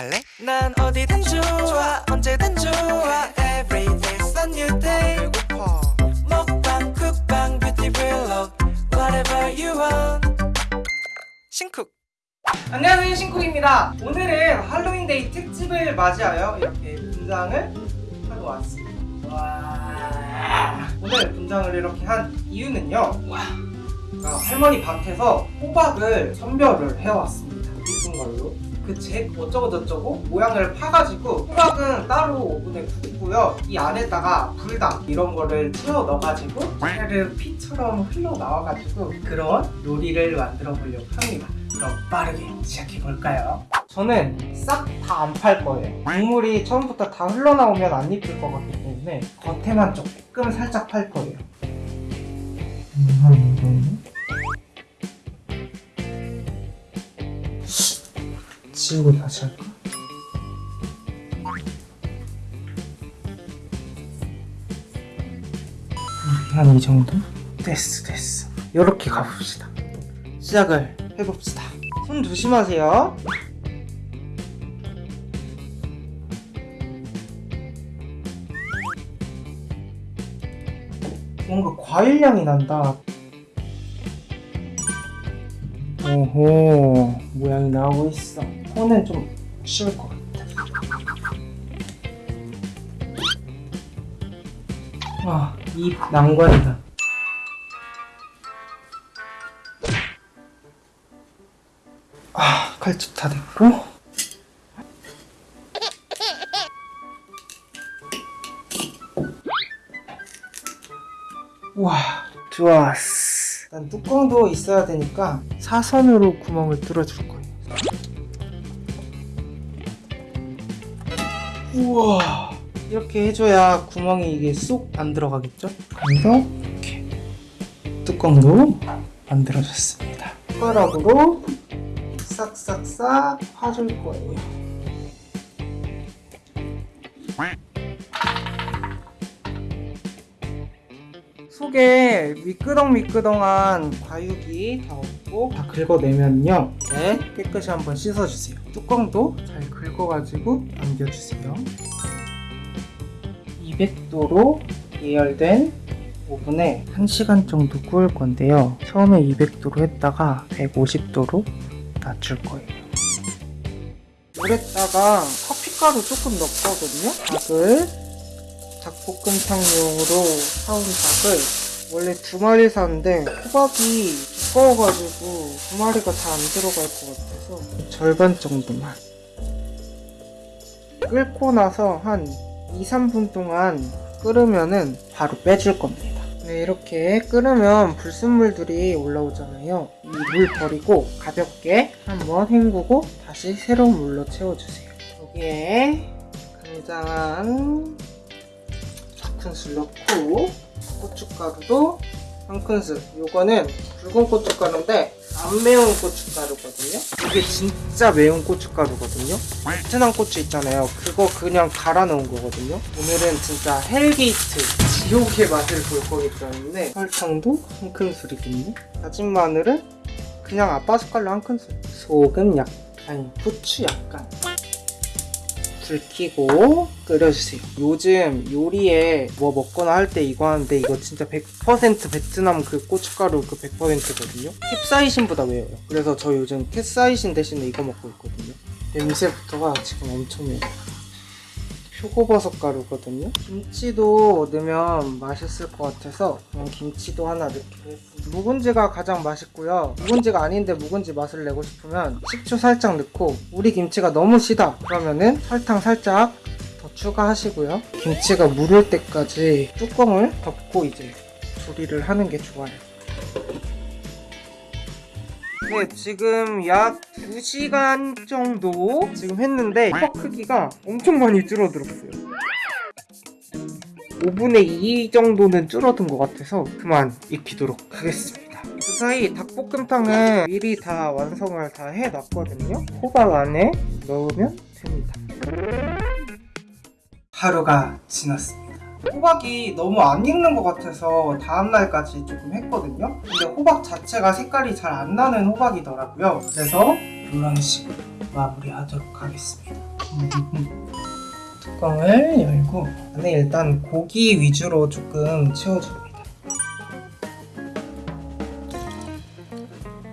갈래? 난 어디든 좋아 언제든 좋아. Every day's a new day. 배고파. 먹방 쿡방 뷰티 블록 Whatever you want. 신쿡. 안녕하세요 신쿡입니다. 오늘은 할로윈데이 특집을 맞이하여 이렇게 분장을 하고 왔습니다. 와. 오늘 분장을 이렇게 한 이유는요. 아, 할머니 밭에서 호박을 선별을 해왔습니다. 이쁜 걸로 그잭 어쩌고 저쩌고 모양을 파가지고 호박은 따로 오븐에 굽고요. 이 안에다가 불닭 이런 거를 채워 넣어가지고 차르르 피처럼 흘러나와가지고 그런 요리를 만들어 보려고 합니다. 그럼 빠르게 시작해볼까요? 저는 싹 다 안 팔 거예요. 국물이 처음부터 다 흘러나오면 안 입힐 것 같기 때문에 겉에만 조금 살짝 팔 거예요. 음, 지우고 다시 할까? 한이 정도? 됐어 됐어. 이렇게 가봅시다. 시작을 해봅시다. 손 조심하세요. 뭔가 과일 향이 난다 오호 모양이 나오고 있어. 손은 좀 쉬울 것 같아. 아입 난관이다. 아 칼집 다 됐고. 와 좋았어 일단 뚜껑도 있어야 되니까 사선으로 구멍을 뚫어줄 거예요. 우와 이렇게 해줘야 구멍이 이게 쏙 안 들어가겠죠? 그래서 이렇게 뚜껑도 만들어줬습니다. 숟가락으로 싹싹싹 파줄 거예요 속에 미끄덩미끄덩한 과육이 다 없고 다 긁어내면요. 네, 깨끗이 한번 씻어주세요. 뚜껑도 잘 긁어가지고 남겨주세요. 200도로 예열된 오븐에 1시간 정도 구울 건데요. 처음에 200도로 했다가 150도로 낮출 거예요. 물에다가 커피가루 조금 넣거든요. 닭을 닭볶음탕용으로 사온 닭을 원래 두 마리 샀는데 호박이 두꺼워가지고 두 마리가 다 안 들어갈 것 같아서 절반 정도만. 끓고 나서 한 2, 3분 동안 끓으면은 바로 빼줄 겁니다. 네, 이렇게 끓으면 불순물들이 올라오잖아요. 이 물 버리고 가볍게 한번 헹구고 다시 새로운 물로 채워주세요. 여기에 간장 큰술 넣고 고춧가루도 한 큰술. 요거는 붉은 고춧가루인데 안 매운 고춧가루거든요. 이게 진짜 매운 고춧가루거든요. 베트남 고추 있잖아요. 그거 그냥 갈아 넣은 거거든요. 오늘은 진짜 hell gate 지옥의 맛을 볼 거기 때문에 설탕도 한 큰술이거든요 다진 마늘은 그냥 아빠 숟갈로 한 큰술. 소금 약간 후추 약간 불 켜고 끓여주세요 요즘 요리에 뭐 먹거나 할 때 이거 하는데 이거 진짜 100% 베트남 그 고춧가루 그 100%거든요? 캡사이신보다 매워요. 그래서 저 요즘 캡사이신 대신에 이거 먹고 있거든요. 냄새부터가 지금 엄청 매워요 표고버섯 가루거든요. 김치도 넣으면 맛있을 것 같아서 그냥 김치도 하나 넣기로 했습니다. 묵은지가 가장 맛있고요. 묵은지가 아닌데 묵은지 맛을 내고 싶으면 식초 살짝 넣고 우리 김치가 너무 시다 그러면은 설탕 살짝 더 추가하시고요. 김치가 무를 때까지 뚜껑을 덮고 이제 조리를 하는 게 좋아요 네, 지금 약 2시간 정도 지금 했는데 컵 크기가 엄청 많이 줄어들었어요. 5분의 2 정도는 줄어든 것 같아서 그만 익히도록 하겠습니다. 그 사이 닭볶음탕은 미리 다 완성을 다 해놨거든요. 호박 안에 넣으면 됩니다. 하루가 지났습니다. 호박이 너무 안 익는 것 같아서 다음날까지 조금 했거든요 근데 호박 자체가 색깔이 잘 안 나는 호박이더라고요 그래서 이런 식으로 마무리하도록 하겠습니다 뚜껑을 열고 안에 일단 고기 위주로 조금 채워줍니다.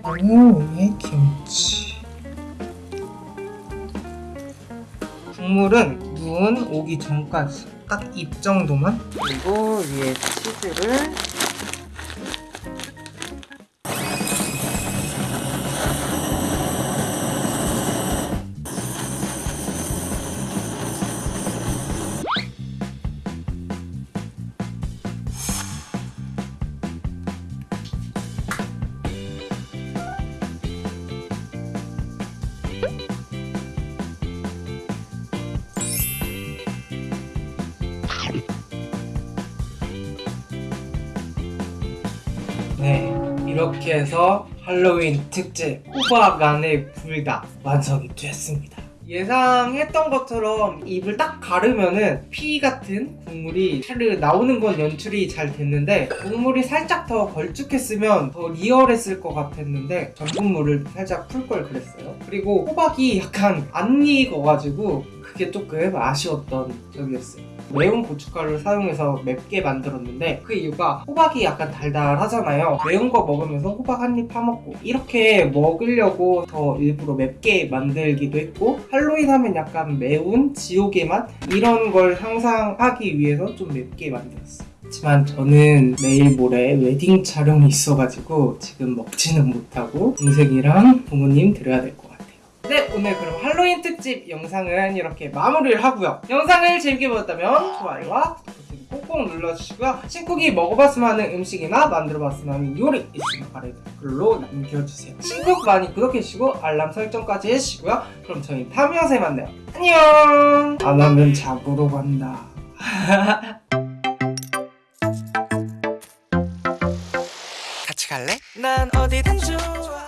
그리고 위에 김치. 국물은 눈 오기 전까지 딱 입 정도만? 그리고 위에 치즈를 네, 이렇게 해서 할로윈 특집 호박 안에 불닭 완성이 됐습니다. 예상했던 것처럼 입을 딱 가르면은 피 같은 국물이 차르 나오는 건 연출이 잘 됐는데 국물이 살짝 더 걸쭉했으면 더 리얼했을 것 같았는데 전분물을 살짝 풀 걸 그랬어요. 그리고 호박이 약간 안 익어가지고 그게 조금 아쉬웠던 점이었어요. 매운 고춧가루를 사용해서 맵게 만들었는데 그 이유가 호박이 약간 달달하잖아요. 매운 거 먹으면서 호박 한 입 파먹고 이렇게 먹으려고 더 일부러 맵게 만들기도 했고 할로윈 하면 약간 매운 지옥의 맛 이런 걸 상상하기 위해서 좀 맵게 만들었어요. 하지만 저는 내일 모레 웨딩 촬영이 있어가지고 지금 먹지는 못하고 동생이랑 부모님 드려야 될 것 같아요. 네, 오늘 그럼 할로윈 특집 영상은 이렇게 마무리를 하고요. 영상을 재밌게 보셨다면 좋아요와 구독 꼭꼭 눌러주시고요. 신쿡이 먹어봤으면 하는 음식이나 만들어봤으면 하는 요리 있으면 아래 댓글로 남겨주세요. 신쿡 많이 구독해주시고 알람 설정까지 해주시고요. 그럼 저희 다음 영상에 만나요. 안녕! 안 하면 잡으러 간다. 같이 갈래? 난 어디든 좋아